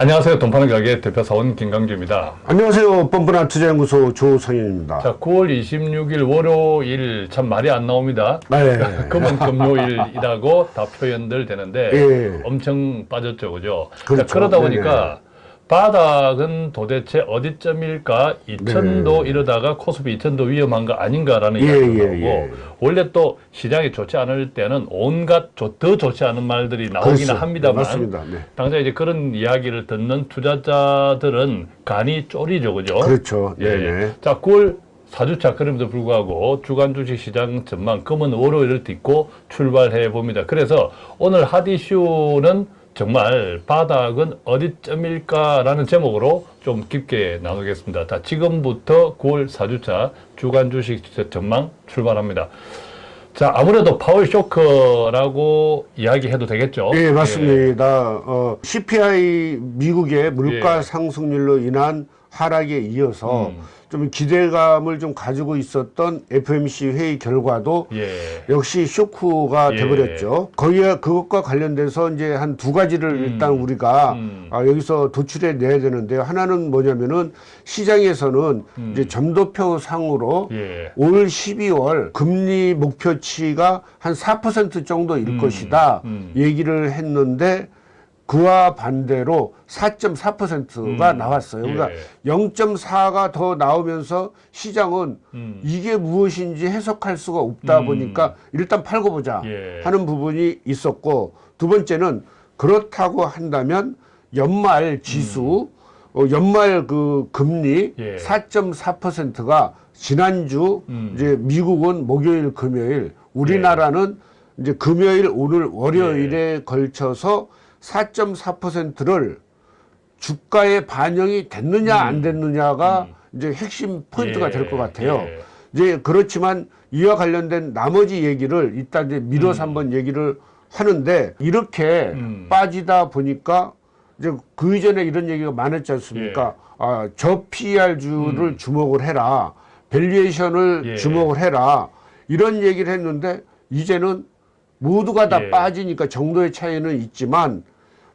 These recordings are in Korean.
안녕하세요. 돈파는 가게 대표사원 김강주입니다. 안녕하세요. 뻔뻔한 투자연구소 조성현입니다. 자, 9월 26일 월요일 참 말이 안 나옵니다. 네. 금은 금요일이라고 다 표현들 되는데 예. 엄청 빠졌죠, 그죠? 그렇죠. 자, 그러다 네네. 보니까 바닥은 도대체 어디쯤일까? 2천도 이러다가 코스피 2천도 위험한 거 아닌가라는 네. 예, 이야기가 예, 나오고 예. 원래 또 시장이 좋지 않을 때는 온갖 좋- 더 좋지 않은 말들이 나오기는. 합니다만. 네. 당장 이제 그런 이야기를 듣는 투자자들은 간이 쪼리죠, 그죠? 그렇죠. 예. 네네. 자, 9월 4주차 그럼에도 불구하고 주간 주식 시장 전망 금은 월요일을 딛고 출발해 봅니다. 그래서 오늘 하디슈는 정말 바닥은 어디쯤일까라는 제목으로 좀 깊게 나누겠습니다. 자, 지금부터 9월 4주차 주간 주식 전망 출발합니다. 자, 아무래도 파월 쇼크라고 이야기해도 되겠죠? 예, 맞습니다. 어, CPI 미국의 물가 예. 상승률로 인한 하락에 이어서 음. 좀 기대감을 좀 가지고 있었던 FMC 회의 결과도 예. 역시 쇼크가 예. 돼버렸죠. 거기에 그것과 관련돼서 이제 한 두 가지를 음. 일단 우리가 음. 아, 여기서 도출해 내야 되는데요. 하나는 뭐냐면은 시장에서는 음. 이제 점도표 상으로 예. 올 12월 금리 목표치가 한 4% 정도일 음. 것이다 음. 얘기를 했는데 그와 반대로 4.4%가 음. 나왔어요. 그러니까 예. 0.4가 더 나오면서 시장은 음. 이게 무엇인지 해석할 수가 없다 음. 보니까 일단 팔고 보자 예. 하는 부분이 있었고 두 번째는 그렇다고 한다면 연말 지수 어, 연말 그 금리 음. 예. 4.4%가 지난주 음. 이제 미국은 목요일 금요일 우리나라는 이제 금요일 오늘 월요일에 예. 걸쳐서 4.4%를 주가에 반영이 됐느냐 안 됐느냐가 이제 핵심 포인트가 음. 예. 될것 같아요. 예. 이제 그렇지만 이와 관련된 나머지 얘기를 이따 이제 밀어서 음. 한번 얘기를 하는데 이렇게 음. 빠지다 보니까 이제 그 이전에 이런 얘기가 많았지 않습니까? 예. 아, 저 PR주를 주목을 해라. valuation을 음. 예. 주목을 해라. 이런 얘기를 했는데 이제는 모두가 다 예. 빠지니까 정도의 차이는 있지만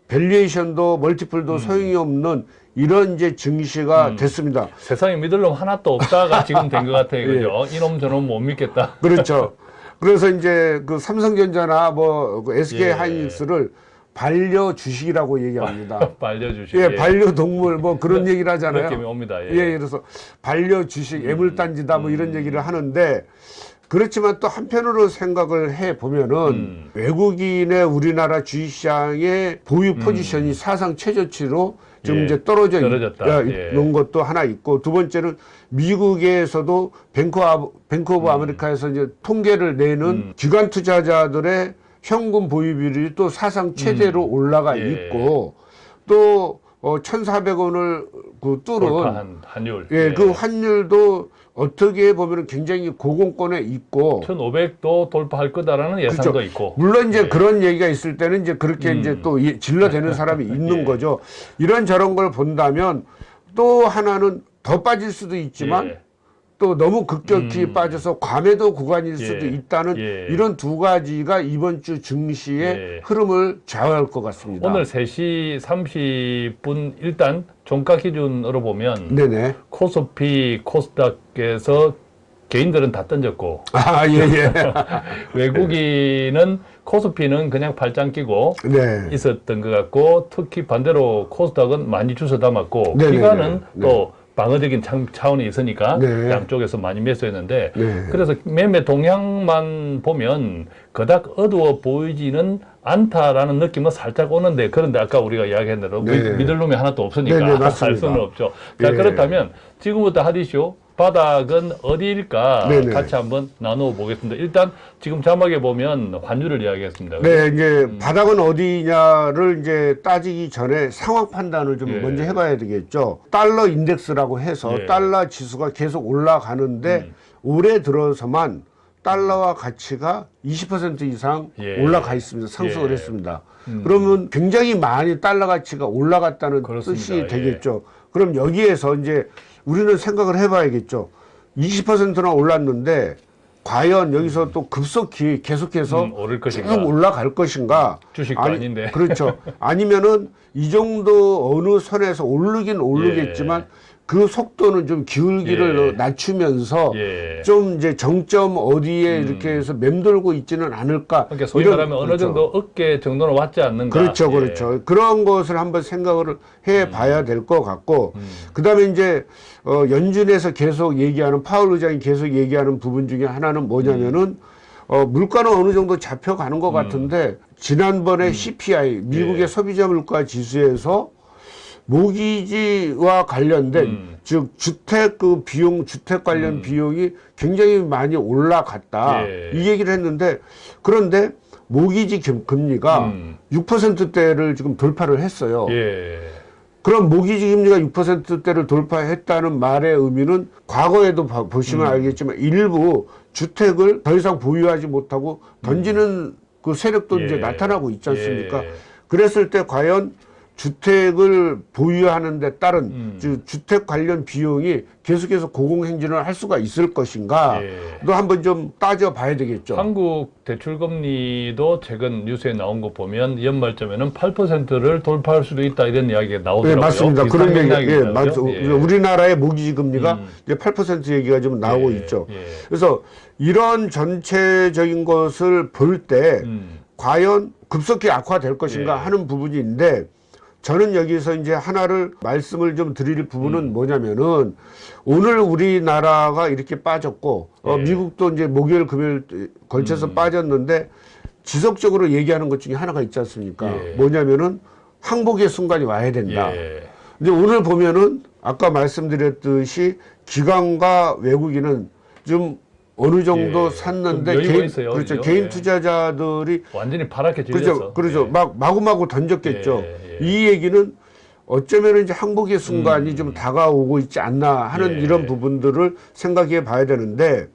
valuation도 multiple도 소용이 없는 이런 이제 증시가 음. 됐습니다. 세상에 믿을 놈 하나도 없다가 지금 된 것 같아요. 그죠? 예. 이놈 저놈 못 믿겠다. 그렇죠. 그래서 이제 그 삼성전자나 뭐 SK 예. 하이닉스를 반려 주식이라고 얘기합니다. 알려주시고. 예, 반려 동물 뭐 그런 얘기를 하잖아요. 느낌이 옵니다. 예. 예, 그래서 반려 주식, 애물단지다 뭐 이런 얘기를 하는데 그렇지만 또 한편으로 생각을 해 보면은 음. 외국인의 우리나라 주식시장의 보유 포지션이 사상 최저치로 좀 예, 이제 떨어져 떨어졌다. 있, 예. 는 것도 하나 있고 두 번째는 미국에서도 뱅크, 아, 뱅크 오브 아메리카에서 이제 통계를 내는 음. 기관 투자자들의 현금 보유 비율이 또 사상 최대로 올라가 예. 있고 또 어, 1,400원을 그 뚫은 환율. 예, 그 환율도 어떻게 보면 굉장히 고공권에 있고 1,500도 돌파할 거다라는 예상도 그렇죠. 있고. 물론 이제 예. 그런 얘기가 있을 때는 이제 그렇게 음. 이제 또 이- 질러대는 사람이 있는 예. 거죠. 이런 저런 걸 본다면 또 하나는 더 빠질 수도 있지만 예. 또 너무 급격히 음. 빠져서 과매도 구간일 수도 예. 있다는 예. 이런 두 가지가 이번 주 증시의 예. 흐름을 좌우할 것 같습니다. 오늘 3시 30분 일단 종가 기준으로 보면 네네. 코스피, 코스닥에서 개인들은 다 던졌고 아, 예, 예. 외국인은 코스피는 그냥 팔짱 끼고 네. 있었던 것 같고 특히 반대로 코스닥은 많이 주워 담았고 네네네. 기관은 네. 또 방어적인 참- 차원이 있으니까 네. 양쪽에서 많이 매수했는데 네. 그래서 매매 동향만 보면 그닥 어두워 보이지는 않다라는 느낌은 살짝 오는데 그런데 아까 우리가 이야기한 대로 네. 믿- 믿을 놈이 하나도 없으니까 네 네, 할 맞습니다. 수는 없죠. 자 예. 그렇다면 지금부터 하디쇼 바닥은 어디일까 네네. 같이 한번 나누어 보겠습니다. 일단 지금 자막에 보면 환율을 이야기했습니다. 네, 이제 음. 바닥은 어디냐를 이제 따지기 전에 상황 판단을 좀 예. 먼저 해봐야 되겠죠. 달러 인덱스라고 해서 예. 달러 지수가 계속 올라가는데 음. 올해 들어서만 달러와 가치가 20% 이상 예. 올라가 있습니다. 상승을 예. 했습니다. 음. 그러면 굉장히 많이 달러 가치가 올라갔다는 그렇습니다. 뜻이 예. 되겠죠. 그럼 여기에서 이제 우리는 생각을 해봐야겠죠. 20%나 올랐는데 과연 여기서 또 급속히 계속해서 음, 오를 쭉 것인가. 올라갈 것인가? 주식도 아니, 아닌데. 그렇죠. 아니면은 이 정도 어느 선에서 오르긴 오르겠지만 그 속도는 좀 기울기를 예. 낮추면서 예. 음. 좀 이제 정점 어디에 이렇게 해서 맴돌고 있지는 않을까. 그러니까 소위 이런- 말하면 어느 그렇죠. 정도 어깨 정도는 왔지 않는가. 그렇죠, 예. 그렇죠. 그런 것을 한번 생각을 해 봐야 될 것 같고, 음. 그 다음에 이제, 어, 연준에서 계속 얘기하는, 파월 의장이 계속 얘기하는 부분 중에 하나는 뭐냐면은, 어, 물가는 어느 정도 잡혀가는 음. 것 같은데, 지난번에 CPI, 미국의 예. 소비자 물가 지수에서 모기지와 관련된, 음. 즉, 주택 그 비용, 주택 관련 비용이 굉장히 많이 올라갔다. 예. 이 얘기를 했는데, 그런데 모기지 금- 금리가 음. 6%대를 지금 돌파를 했어요. 예. 그럼 모기지 금리가 6%대를 돌파했다는 말의 의미는 과거에도 봐- 보시면 음. 알겠지만 일부 주택을 더 이상 보유하지 못하고 던지는 그 세력도 이제 예. 나타나고 있지 않습니까? 예. 그랬을 때 과연 주택을 보유하는 데 따른 음. 주- 주택 관련 비용이 계속해서 고공행진을 할 수가 있을 것인가? 예. 도 한번 좀 따져 봐야 되겠죠. 한국 대출 금리도 최근 뉴스에 나온 거 보면 연말쯤에는 8%를 돌파할 수도 있다 이런 이야기가 네, 나오더라고요. 맞습니다. 비슷한 그런 얘기, 예. 그죠? 예. 우리나라의 모기지 금리가 음. 이제 8% 얘기가 좀 나오고 예, 있죠. 예. 그래서 이런 전체적인 것을 볼때 음. 과연 급속히 악화될 것인가 예. 하는 부분인데 저는 여기서 이제 하나를 말씀을 좀 드릴 부분은 음. 뭐냐면은 오늘 우리나라가 이렇게 빠졌고 어, 예. 미국도 이제 목요일 금요일 걸쳐서 음. 빠졌는데 지속적으로 얘기하는 것 중에 하나가 있지 않습니까? 예. 뭐냐면은 항복의 순간이 와야 된다. 예. 근데 오늘 보면은 아까 말씀드렸듯이 기관과 외국인은 좀 어느 정도 예, 샀는데 개인 있어요, 그렇죠. 그죠? 개인 예. 투자자들이 완전히 파랗게 질렸어. 그렇죠. 그렇죠. 예. 막 마구마구 던졌겠죠. 예, 예. 이 얘기는 어쩌면 이제 항복의 순간이 음. 좀 다가오고 있지 않나 하는 예. 이런 부분들을 생각해 봐야 되는데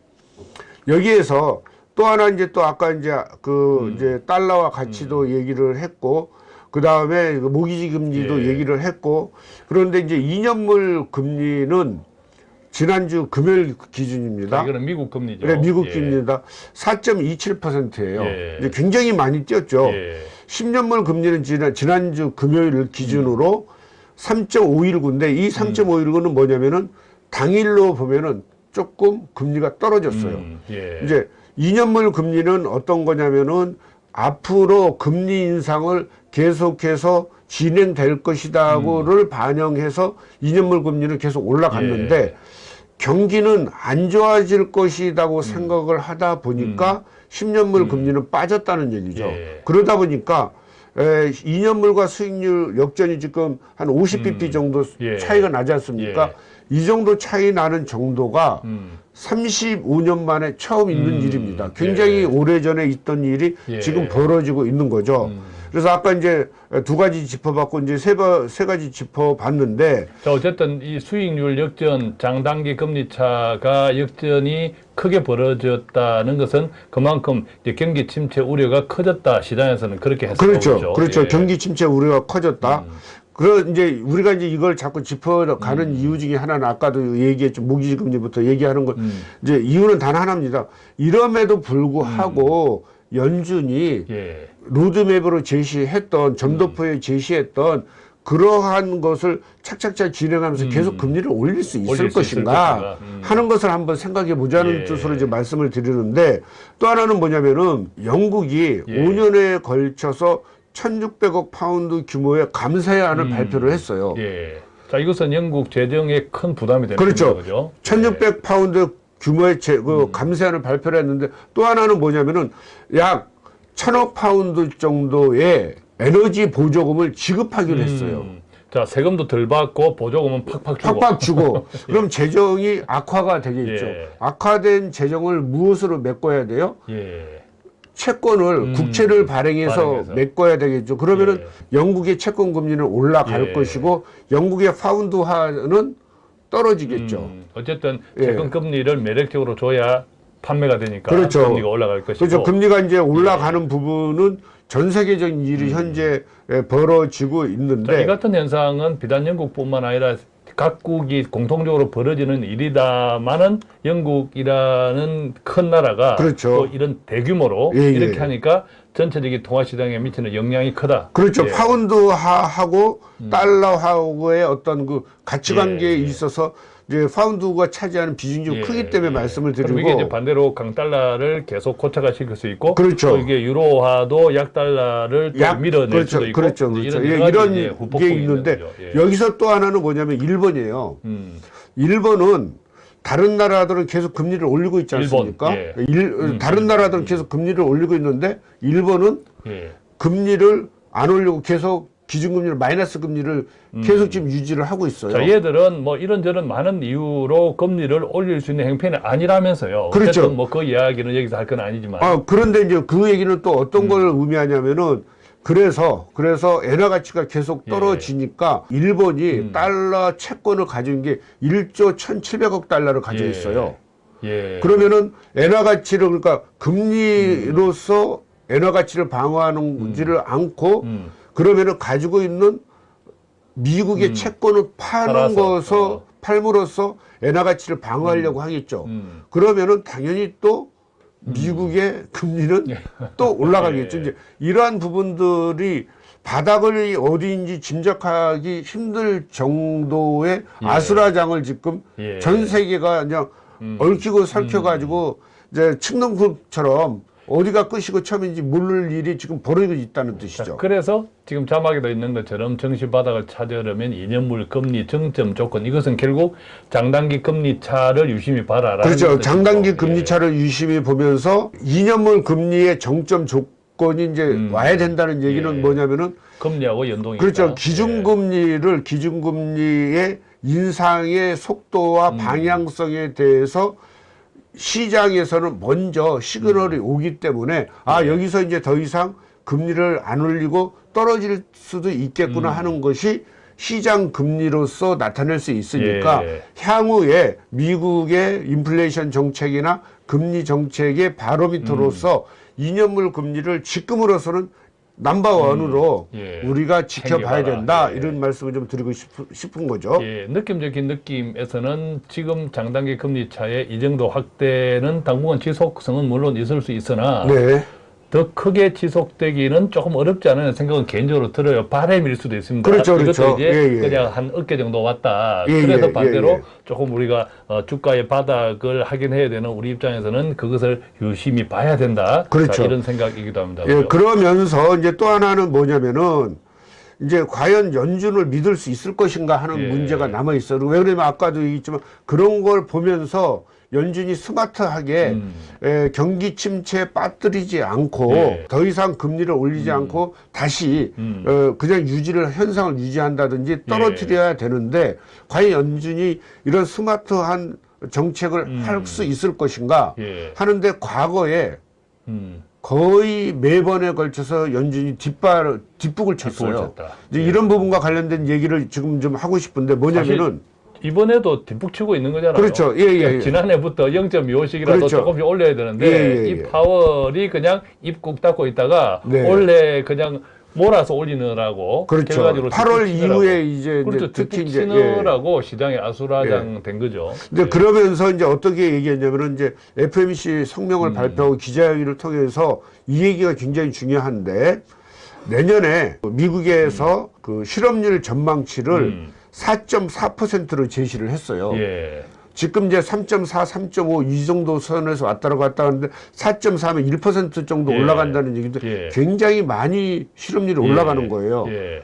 여기에서 또 하나 이제 또 아까 이제 그 음. 이제 달러와 가치도 얘기를 했고 그 다음에 모기지 금리도 예. 얘기를 했고 그런데 이제 2년물 금리는 지난주 금요일 기준입니다. 자, 이거는 미국 금리죠. 그래 미국 예. 금리입니다. 4.27%예요. 예. 굉장히 많이 뛰었죠. 예. 10년물 금리는 지난, 지난주 금요일 기준으로 3.519인데 이 3.519는 뭐냐면은 당일로 보면은 조금 금리가 떨어졌어요. 음, 예. 이제 2년물 금리는 어떤 거냐면은 앞으로 금리 인상을 계속해서 진행될 것이다고를 반영해서 2년물 금리는 계속 올라갔는데 예. 경기는 안 좋아질 것이라고 생각을 하다 보니까 10년물 금리는 빠졌다는 얘기죠. 예. 그러다 보니까 에, 2년물과 수익률 역전이 지금 한 50bp 정도 예. 차이가 나지 않습니까? 이 정도 차이 나는 정도가 음. 35년 만에 처음 있는 음, 일입니다. 굉장히 예. 오래전에 있던 일이 예. 지금 벌어지고 있는 거죠. 음. 그래서 아까 이제 두 가지 짚어봤고 이제 세, 바- 세 가지 짚어봤는데 자, 어쨌든 이 수익률 역전, 장단기 금리 차가 역전이 크게 벌어졌다는 것은 그만큼 이제 경기 침체 우려가 커졌다. 시장에서는 그렇게 해석하고 그렇죠. 있죠. 그렇죠. 예. 경기 침체 우려가 커졌다. 음. 그러 이제 우리가 이제 이걸 자꾸 짚어가는 이유 중에 하나는 아까도 얘기했죠. 모기지 금리부터 얘기하는 거 음. 이제 이유는 단 하나입니다. 이럼에도 불구하고 음. 연준이 예. 로드맵으로 제시했던 점도표에 제시했던 그러한 것을 착착착 진행하면서 음. 계속 금리를 올릴 수 있을 올릴 수 있을 것인가 것인가. 음. 하는 것을 한번 생각해 보자는 예. 뜻으로 이제 말씀을 드리는데 또 하나는 뭐냐면은 영국이 예. 5년에 걸쳐서 1,600억 파운드 규모의 감세안을 음. 발표를 했어요. 예. 자, 이것은 영국 재정에 큰 부담이 되는 그렇죠. 거죠. 1600 파운드 규모의 제, 그 음. 감세안을 발표를 했는데 또 하나는 뭐냐면은 약 1000억 파운드 정도의 에너지 보조금을 지급하기로 했어요. 음. 자, 세금도 덜 받고 보조금은 팍팍 주고. 팍팍 주고 그럼 재정이 악화가 되겠죠. 예. 악화된 재정을 무엇으로 메꿔야 돼요? 예. 채권을 음, 국채를 발행해서, 발행해서. 메꿔야 되겠죠. 그러면은 영국의 채권 금리는 올라갈 예. 것이고 영국의 파운드화는 떨어지겠죠. 음, 어쨌든 예. 채권 금리를 매력적으로 줘야 판매가 되니까 그렇죠. 금리가 올라갈 것이고. 그렇죠. 금리가 이제 올라가는 예. 부분은 전 세계적인 일이 현재 에, 벌어지고 음. 자, 이 있는데 같은 현상은 비단 영국뿐만 아니라 각국이 공통적으로 벌어지는 일이다마는 영국이라는 큰 나라가 그렇죠. 또 이런 대규모로 예, 예. 이렇게 하니까 전체적인 통화 시장에 미치는 영향이 크다. 그렇죠. 예. 음. 파운드하고 달러하고의 어떤 그 가치관계에 예, 예. 있어서 이제 파운드가 차지하는 비중이 좀 예, 크기 때문에 예. 말씀을 드리고 이게 이제 반대로 강달러를 계속 고착화 시킬 수 있고 그렇죠. 또 이게 유로화도 약달러를 또 약- 밀어낼 그렇죠, 수도 있고 그렇죠, 그렇죠. 이런, 예, 이런 게 있는데. 여기서 또 하나는 뭐냐면 일본이에요. 음. 일본은 다른 나라들은 계속 금리를 올리고 있지 일본, 않습니까? 예. 일- 다른 나라들은 계속 금리를 올리고 있는데 일본은 예. 금리를 안 올리고 계속 기준금리를 마이너스 금리를 계속 지금 유지를 하고 있어요. 자, 얘들은 뭐 이런저런 많은 이유로 금리를 올릴 수 있는 행편이 아니라면서요. 그렇죠. 뭐그 이야기는 여기서 할 건 아니지만. 아, 그런데 이제 그 얘기는 또 어떤 음. 걸 의미하냐면은 그래서 그래서 엔화 가치가 계속 예. 떨어지니까 일본이 음. 달러 채권을 가진 게 1조 1,700억 달러를 가지고 예. 있어요. 예. 그러면은 엔화 가치를 그러니까 금리로서 엔화 가치를 방어하는지를 않고 음. 그러면은 가지고 있는 미국의 채권을 파는 것서 어. 팔므로써 엔화 가치를 방어하려고 하겠죠. 음. 그러면은 당연히 또 미국의 금리는 또 올라가겠죠. 예. 이제 이러한 부분들이 바닥을 어디인지 짐작하기 힘들 정도의 예. 아수라장을 지금 예. 전 세계가 그냥 얽히고 설켜가지고 이제 칡농쿨처럼 어디가 끝이고 처음인지 모를 일이 지금 벌어지고 있다는 자, 뜻이죠. 그래서 지금 자막에도 있는 것처럼 정시 바닥을 찾으려면 2년물 금리 정점 조건 이것은 결국 장단기 금리 차를 유심히 봐라. 그렇죠. 장단기 예. 금리 차를 유심히 보면서 2년물 금리의 정점 조건이 이제 음. 와야 된다는 얘기는 예. 뭐냐면은 금리하고 연동이 그렇죠. 있다. 예. 기준금리를 기준금리의 인상의 속도와 음. 방향성에 대해서 시장에서는 먼저 시그널이 오기 때문에 아 네. 여기서 이제 더 이상 금리를 안 올리고 떨어질 수도 음. 있겠구나 하는 것이 시장 금리로서 나타낼 수 있으니까 예. 향후에 미국의 인플레이션 정책이나 금리 정책의 바로미터로서 음. 2년물 금리를 지금으로서는 넘버원으로 예. 우리가 지켜봐야 챙겨봐라. 된다 예. 이런 말씀을 좀 드리고 싶, 싶은 거죠. 예, 느낌적인 느낌에서는 지금 장단기 금리 차의 이 정도 확대는 당분간 지속성은 물론 있을 수 있으나 네. 더 크게 지속되기는 조금 어렵지 않은 생각은 개인적으로 들어요. 바램일 수도 있습니다. 그렇죠, 그렇죠. 이제 예, 예. 그냥 한 어깨 정도 왔다. 예, 그래서 예, 반대로 예, 예. 조금 우리가 어, 주가의 바닥을 확인해야 되는 우리 입장에서는 그것을 유심히 봐야 된다. 그렇죠. 자, 이런 생각이기도 합니다. 예, 그죠? 그러면서 이제 또 하나는 뭐냐면은 이제 과연 연준을 믿을 수 있을 것인가 하는 예. 문제가 남아 있어요. 왜 그러냐면 아까도 얘기했지만 그런 걸 보면서 연준이 스마트하게 음. 에, 경기 침체에 빠뜨리지 않고 예. 더 이상 금리를 올리지 않고 다시 음. 어, 그냥 유지를 현상을 유지한다든지 떨어뜨려야 되는데 과연 연준이 이런 스마트한 정책을 할 수 있을 것인가 음. 예. 하는데 과거에 음. 거의 매번에 걸쳐서 연준이 뒷발 뒷북을 쳤어요. 이제 예. 이런 부분과 관련된 얘기를 지금 좀 하고 싶은데 뭐냐면은 이번에도 뒷북 치고 있는 거잖아요. 그렇죠. 예, 예, 예. 지난해부터 0.25씩이라도 그렇죠. 조금씩 올려야 되는데 예, 예, 예. 이 파월이 그냥 입국 닫고 있다가 네. 원래 그냥 몰아서 올리느라고 그렇죠. 결과적으로 8월 뒷북 치느라고. 이후에 이제, 그렇죠. 이제 특히 이제 예. 치느라고 시장에 아수라장 된 거죠. 근데 예. 그러면서 이제 어떻게 얘기했냐면은 이제 FMC 음. 성명을 발표하고 기자회견을 통해서 이 얘기가 굉장히 중요한데 내년에 미국에서 그 실업률 전망치를 음. 4.4%로 제시를 했어요. 예. 지금 이제 3.4, 3.5 이 정도 선에서 왔다 갔다 하는데 4.4면 1% 정도 예. 올라간다는 얘기도 예. 굉장히 많이 실업률이 올라가는 예. 거예요. 예.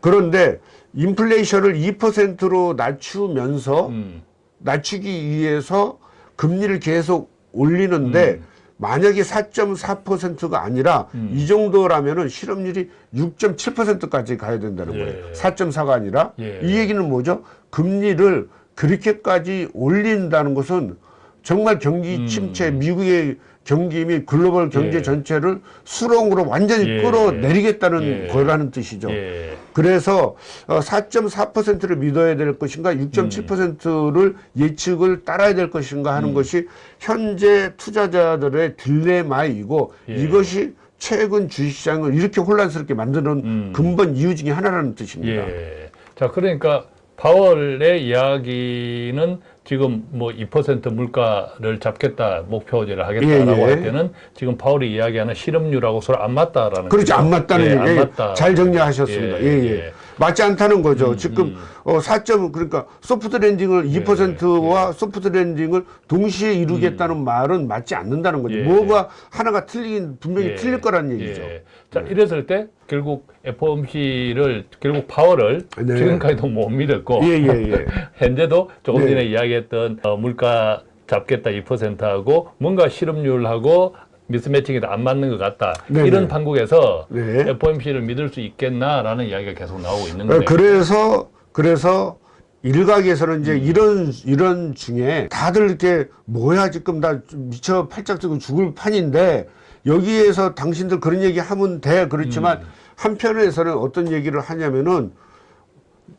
그런데 인플레이션을 2%로 낮추면서 음. 낮추기 위해서 금리를 계속 올리는데 음. 만약에 4.4%가 아니라 이 정도라면은 실업률이 6.7%까지 가야 된다는 거예요. 예. 4.4가 아니라 예. 이 얘기는 뭐죠? 금리를 그렇게까지 올린다는 것은 정말 경기 침체, 미국의 경기 및 글로벌 경제 음. 예. 전체를 수렁으로 완전히 예. 끌어내리겠다는 예. 거라는 뜻이죠. 예. 그래서 4.4%를 믿어야 될 것인가, 6.7%를 예측을 따라야 될 것인가 하는 것이 현재 투자자들의 딜레마이고 예. 이것이 최근 주식시장을 이렇게 혼란스럽게 만드는 음. 근본 이유 중에 하나라는 뜻입니다. 예. 자, 그러니까 파월의 이야기는 지금 뭐 2% 물가를 잡겠다 목표제를 하겠다라고 예, 예. 할 때는 지금 파월이 이야기하는 실업률하고 서로 안 맞다라는 그렇지 거죠. 안 맞다는 예, 얘기 안 맞다. 잘 정리하셨습니다. 예, 예. 맞지 않다는 거죠. 지금 어, 4점 그러니까 소프트 랜딩을 예, 2%와 소프트 랜딩을 동시에 이루겠다는 말은 맞지 않는다는 거죠. 예. 뭐가 하나가 틀리긴 분명히 예, 틀릴 거란 얘기죠. 예. 자 이랬을 때 결국 FOMC를 결국 파월을 네. 지금까지도 못 믿었고 예, 예, 예. 현재도 조금 네. 전에 이야기했던 어, 물가 잡겠다 2%하고 뭔가 실업률하고 미스매칭이 안 맞는 것 같다. 네, 이런 네. 판국에서 네. FOMC를 믿을 수 있겠나라는 이야기가 계속 나오고 있는 어, 거예요. 그래서 그래서 일각에서는 음. 이제 이런 이런 중에 다들 이렇게 뭐야 지금 나 미쳐 팔짝 뛰고 죽을 판인데 여기에서 당신들 그런 얘기 하면 돼 그렇지만 음. 한편에서는 어떤 얘기를 하냐면은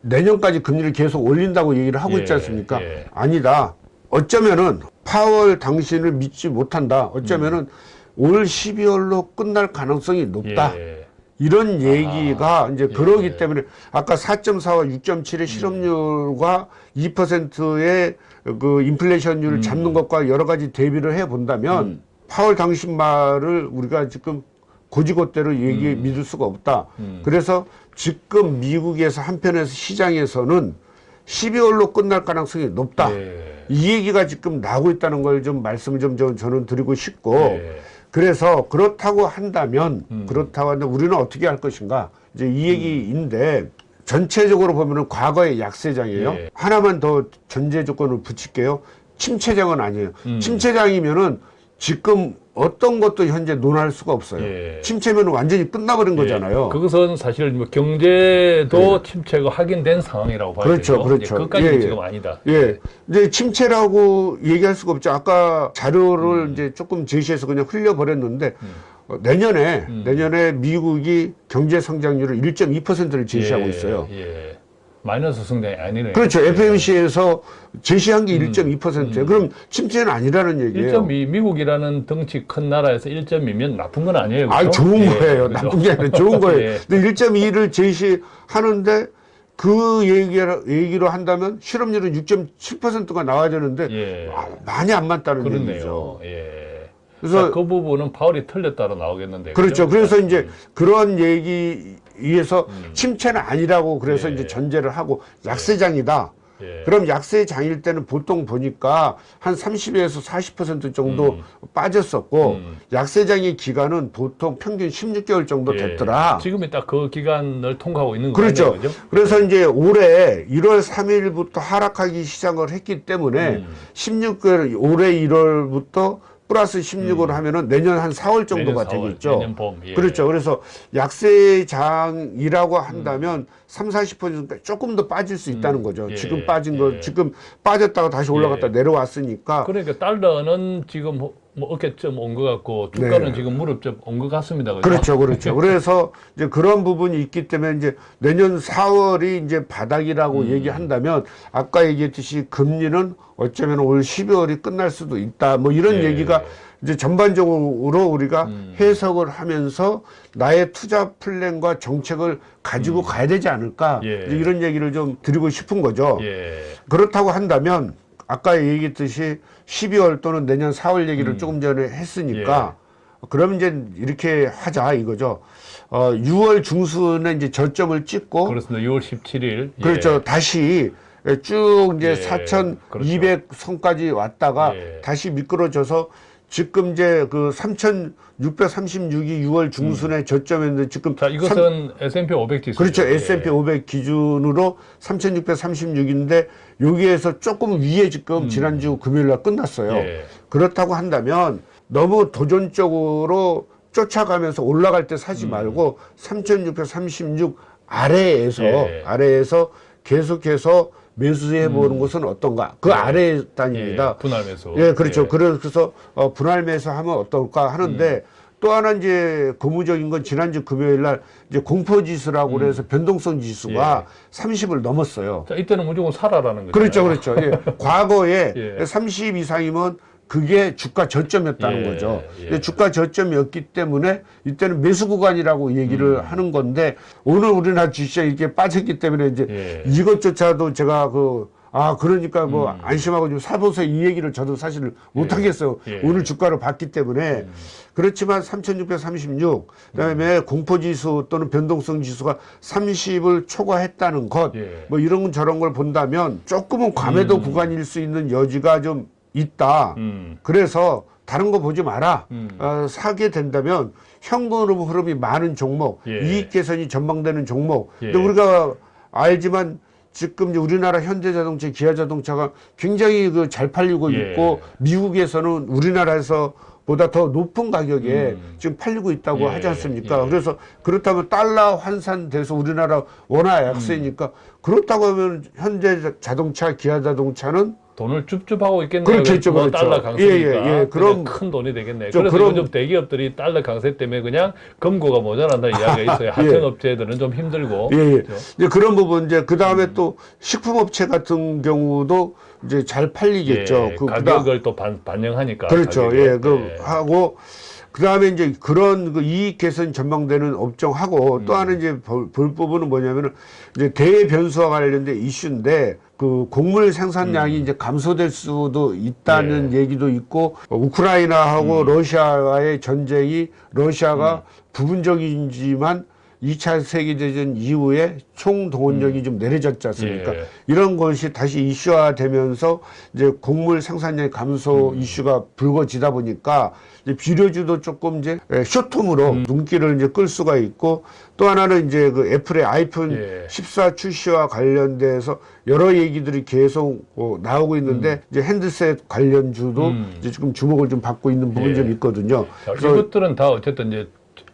내년까지 금리를 계속 올린다고 얘기를 하고 있지 예, 않습니까? 예. 아니다. 어쩌면은 파월 당신을 믿지 못한다. 어쩌면은 올 12월로 끝날 가능성이 높다. 예. 이런 얘기가 이제 예. 그러기 때문에 아까 4.4와 6.7의 실업률과 2%의 그 인플레이션율을 잡는 것과 여러 가지 대비를 해 본다면 파월 당신 말을 우리가 지금 고지고대로 얘기 믿을 수가 없다. 그래서 지금 미국에서 한편에서 시장에서는 12월로 끝날 가능성이 높다. 예. 이 얘기가 지금 나오고 있다는 걸 좀 말씀을 좀 저- 저는 드리고 싶고 예. 그래서 그렇다고 한다면 그렇다고 한다면 우리는 어떻게 할 것인가 이제 이 얘기인데 전체적으로 보면은 과거의 약세장이에요. 예. 하나만 더 전제 조건을 붙일게요. 침체장은 아니에요. 침체장이면은 지금 어떤 것도 현재 논할 수가 없어요. 예. 침체면 완전히 끝나버린 거잖아요. 예. 그것은 사실 뭐 경제도 침체가 확인된 상황이라고 봐야 그렇죠, 되죠. 그렇죠. 예, 끝까지는 예, 예. 지금 아니다. 예. 이제 침체라고 얘기할 수가 없죠. 아까 자료를 음. 이제 조금 제시해서 그냥 흘려버렸는데, 어, 내년에, 음. 내년에 미국이 경제 성장률을 1.2%를 제시하고 예, 있어요. 예. 마이너스 성장이 아니네요. 그렇죠. 예. FMC에서 제시한 게 1.2%예요. 그럼 침체는 아니라는 얘기예요. 1.2 미국이라는 덩치 큰 나라에서 1.2면 나쁜 건 아니에요. 아, 그죠? 좋은 예, 거예요. 그죠? 나쁜 게 아니라 좋은 거예요. 예. 근데 1.2를 제시하는데 그 얘기로, 얘기로 한다면 실업률은 6.7%가 나와야 되는데 예. 아, 많이 안 맞다는 그렇네요. 얘기죠. 예. 그래서 그 부분은 파월이 틀렸다로 나오겠는데. 그렇죠. 그죠? 그래서 이제 그런 얘기 에서 침체는 아니라고 그래서 예. 이제 전제를 하고 약세장이다. 예. 그럼 약세장일 때는 보통 보니까 한 30에서 40% 정도 빠졌었고 음. 약세장의 기간은 보통 평균 16개월 정도 예. 됐더라. 지금이 딱 그 기간을 통과하고 있는 그렇죠. 거죠. 그죠? 그래서 이제 올해 1월 3일부터 하락하기 시작을 했기 때문에 음. 16개월 올해 1월부터 플러스 16으로 하면은 내년 한 4월 정도가 음. 내년 4월, 되겠죠. 봄, 예. 그렇죠. 그래서 약세장이라고 한다면 3, 40% 조금 더 빠질 수 있다는 거죠. 예, 지금 빠진 거 예. 지금 빠졌다가 다시 올라갔다 예. 내려왔으니까 그러니까 달러는 지금 뭐 어깨쯤 온 것 같고 주가는 네. 지금 무릎쯤 온 것 같습니다. 그죠? 그렇죠, 그렇죠. 그래서 이제 그런 부분이 있기 때문에 이제 내년 4월이 이제 바닥이라고 음. 얘기한다면 아까 얘기했듯이 금리는 어쩌면 올 12월이 끝날 수도 있다. 뭐 이런 예. 얘기가 이제 전반적으로 우리가 음. 해석을 하면서 나의 투자 플랜과 정책을 가지고 가야 되지 않을까. 음. 예. 이런 얘기를 좀 드리고 싶은 거죠. 예. 그렇다고 한다면 아까 얘기했듯이 12월 또는 내년 4월 얘기를 음. 조금 전에 예. 했으니까 그럼 이제 이렇게 하자 이거죠. 어, 6월 중순에 이제 저점을 찍고 그렇습니다. 6월 17일. 그렇죠. 다시 쭉 이제 예, 4,200 선까지 왔다가 예. 다시 미끄러져서 지금 이제 그 3,636이 6월 중순에 저점이었는데 지금 자, 이것은 S&P 500 지수. 그렇죠. S&P 500 기준으로 3,636인데 여기에서 조금 위에 지금 지난주 금요일 날 끝났어요. 음. 예. 그렇다고 한다면 너무 도전적으로 쫓아가면서 올라갈 때 음. 사지 말고 3,636 아래에서 예. 아래에서 계속해서 매수해 보는 것은 어떤가? 그 아래 예, 단위입니다. 분할 매수. 예, 그렇죠. 그래서 어, 분할 매수하면 어떨까 하는데 음. 또 하나 이제 고무적인 건 지난주 금요일 날 이제 공포 지수라고 음. 그래서 변동성 지수가 30을 넘었어요. 자, 이때는 무조건 살아라는 거죠. 그렇죠, 그렇죠. 예. 과거에 예. 30 이상이면 그게 주가 저점이었다는 예, 거죠. 예. 근데 주가 저점이었기 때문에 이때는 매수 구간이라고 얘기를 음. 하는 건데 오늘 우리나라 주식이 이렇게 빠졌기 때문에 이제 예. 이것조차도 제가 그 아 그러니까 뭐 음. 안심하고 좀 사보세요 이 얘기를 저도 사실 못 하겠어요. 예. 오늘 주가를 봤기 때문에 그렇지만 3,636 그다음에 공포지수 또는 변동성 지수가 30을 초과했다는 것 예. 뭐 이런 저런 걸 본다면 조금은 과매도 구간일 수 있는 여지가 좀 있다. 음. 그래서 다른 거 보지 마라. 음. 어, 사게 된다면 현금 흐름이 많은 종목, 예. 이익 개선이 전망되는 종목. 예. 근데 우리가 알지만 지금 우리나라 현대자동차, 기아자동차가 굉장히 그 잘 팔리고 예. 있고 미국에서는 우리나라에서 보다 더 높은 가격에 음. 지금 팔리고 있다고 예. 하지 않습니까? 예. 그래서 그렇다면 달러 환산돼서 우리나라 원화 약세니까 음. 그렇다고 하면 현대 자동차, 기아 자동차는 돈을 줍줍하고 있겠네요. 그렇겠죠, 뭐 그렇죠. 달러 강세니까 예, 예, 예. 그럼 큰 돈이 되겠네. 저 그래서 그럼- 요즘 대기업들이 달러 강세 때문에 그냥 금고가 모자란다는 이야기가 있어요. 하청 업체들은 좀 힘들고. 예, 예. 그렇죠? 이제 그런 부분 이제 그 다음에 또 식품업체 같은 경우도 이제 잘 팔리겠죠. 예, 그 가격을 또 반, 반영하니까. 그렇죠. 가격에. 예, 그 예. 하고 그 다음에 이제 그런 그 이익 개선 전망되는 업종하고 음. 또 하나 이제 볼, 볼 부분은 뭐냐면은 이제 대변수와 관련된 이슈인데 그 곡물 생산량이 이제 감소될 수도 있다는 음. 예. 얘기도 있고 어, 우크라이나하고 음. 러시아와의 전쟁이 러시아가 부분적이지만 2차 세계대전 이후에 총동원력이 좀 내려졌지 않습니까? 음. 예. 이런 것이 다시 이슈화되면서 이제 곡물 생산량 감소 음. 이슈가 불거지다 보니까 이제 비료주도 조금 이제 에, 쇼텀으로 음. 눈길을 이제 끌 수가 있고 또 하나는 이제 그 애플의 아이폰 예. 14 출시와 관련돼서 여러 얘기들이 계속 어, 나오고 있는데 이제 핸드셋 관련주도 음. 이제 지금 주목을 좀 받고 있는 부분이 예. 좀 있거든요. 이것들은 다 어쨌든 이제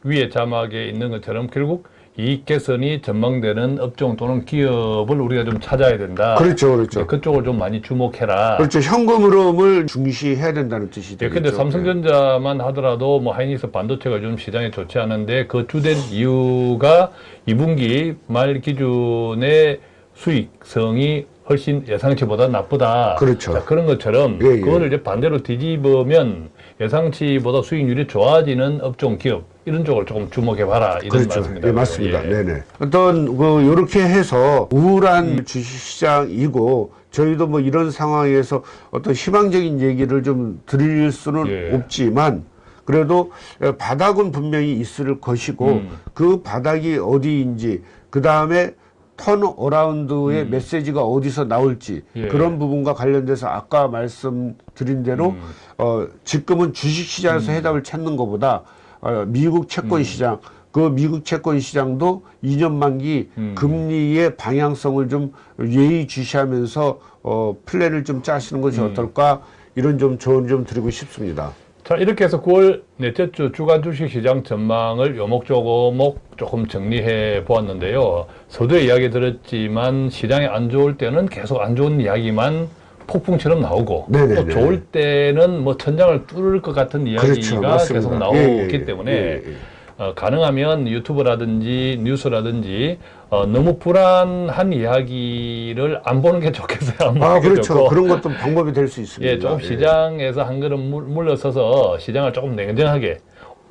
위에 자막에 있는 것처럼 결국 이익 개선이 전망되는 업종 또는 기업을 우리가 좀 찾아야 된다. 그렇죠, 그렇죠. 그쪽을 좀 많이 주목해라. 그렇죠. 현금 흐름을 중시해야 된다는 뜻이 예, 되겠죠. 근데 삼성전자만 하더라도 뭐 하이닉스 반도체가 좀 시장에 좋지 않은데 그 주된 이유가 2분기 말 기준의 수익성이 훨씬 예상치보다 나쁘다. 그렇죠. 자, 그런 것처럼 예, 예. 그거를 이제 반대로 뒤집으면 예상치보다 수익률이 좋아지는 업종 기업 이런 쪽을 조금 주목해 봐라 이런 그렇죠. 말씀입니다. 예, 맞습니다. 예. 네네. 어떤 그 요렇게 해서 우울한 음. 주식시장이고 저희도 뭐 이런 상황에서 어떤 희망적인 얘기를 좀 드릴 수는 예. 없지만 그래도 바닥은 분명히 있을 것이고 음. 그 바닥이 어디인지 그 다음에 turnaround의 메시지가 어디서 나올지 음. 예. 그런 부분과 관련돼서 아까 말씀드린 대로 음. 어, 지금은 주식시장에서 해답을 찾는 것보다 어, 미국 음. 채권 시장 그 미국 채권 시장도 2년 만기 음. 금리의 방향성을 좀 예의주시하면서 어, 플랜을 좀 짜시는 것이 음. 어떨까 이런 좀 조언 좀 드리고 싶습니다. 자 이렇게 해서 9월 넷째 주 주간 주식시장 전망을 요목조목 조금 정리해 보았는데요. 서두에 이야기 들었지만 시장이 안 좋을 때는 계속 안 좋은 이야기만 폭풍처럼 나오고 네네네. 또 좋을 때는 뭐 천장을 뚫을 것 같은 이야기가 그렇죠. 계속 나오기 예, 예, 예. 때문에 예, 예. 어, 가능하면 유튜브라든지 뉴스라든지 어, 너무 불안한 이야기를 안 보는 게 좋겠어요. 안아게 그렇죠. 좋고. 그런 것도 방법이 될 수 있습니다. 예, 조금 시장에서 한 걸음 물- 물러서서 시장을 조금 냉정하게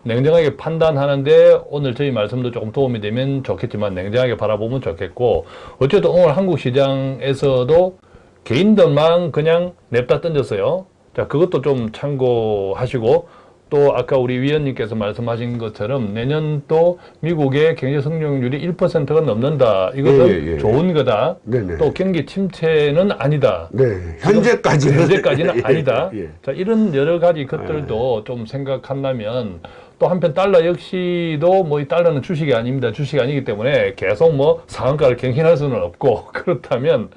냉정하게 판단하는데 오늘 저희 말씀도 조금 도움이 되면 좋겠지만 냉정하게 바라보면 좋겠고 어쨌든 오늘 한국 시장에서도 개인들만 그냥 냅다 던졌어요. 자, 그것도 좀 참고하시고 또 아까 우리 위원님께서 말씀하신 것처럼 내년 또 미국의 경제 성장률이 1%가 넘는다. 이것은 예, 예, 예. 좋은 거다. 네 네. 또 경기 침체는 아니다. 네, 현재까지는 현재까지는 예, 아니다. 예. 자, 이런 여러 가지 것들도 좀 생각한다면 또 한편 달러 역시도 뭐 이 달러는 주식이 아닙니다. 주식이 아니기 때문에 계속 뭐 상한가를 경신할 수는 없고 그렇다면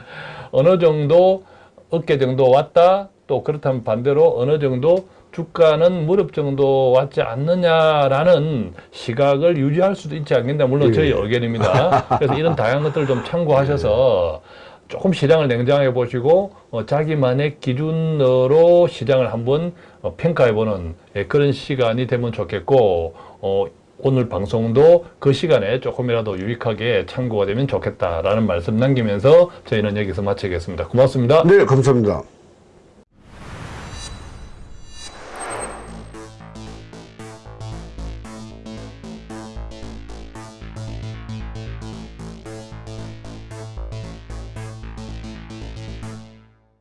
어느 정도 어깨 정도 왔다 또 그렇다면 반대로 어느 정도 주가는 무릎 정도 왔지 않느냐라는 시각을 유지할 수도 있지 않겠나 물론 예. 저희 의견입니다. 그래서 이런 다양한 것들을 좀 참고하셔서 조금 시장을 냉정하게 보시고 어, 자기만의 기준으로 시장을 한번 어, 평가해보는 예, 그런 시간이 되면 좋겠고 어, 오늘 방송도 그 시간에 조금이라도 유익하게 참고가 되면 좋겠다라는 말씀 남기면서 저희는 여기서 마치겠습니다. 고맙습니다. 네, 감사합니다.